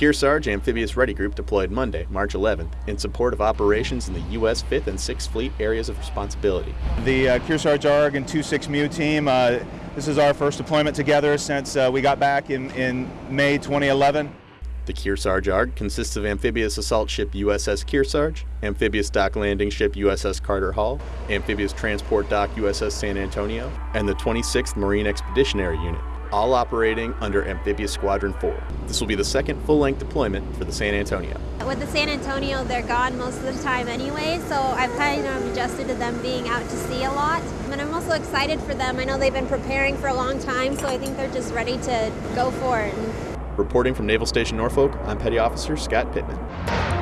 Kearsarge Amphibious Ready Group deployed Monday, March 11th, in support of operations in the U.S. 5th and 6th Fleet areas of responsibility. The uh, Kearsarge ARG and 2-6 MEU team, uh, this is our first deployment together since uh, we got back in, in May 2011. The Kearsarge ARG consists of amphibious assault ship USS Kearsarge, amphibious dock landing ship USS Carter Hall, amphibious transport dock USS San Antonio, and the 26th Marine Expeditionary Unit, all operating under Amphibious Squadron 4. This will be the second full-length deployment for the San Antonio. With the San Antonio, they're gone most of the time anyway, so I've kind of adjusted to them being out to sea a lot. And I'm also excited for them. I know they've been preparing for a long time, so I think they're just ready to go for it. Reporting from Naval Station Norfolk, I'm Petty Officer Scott Pittman.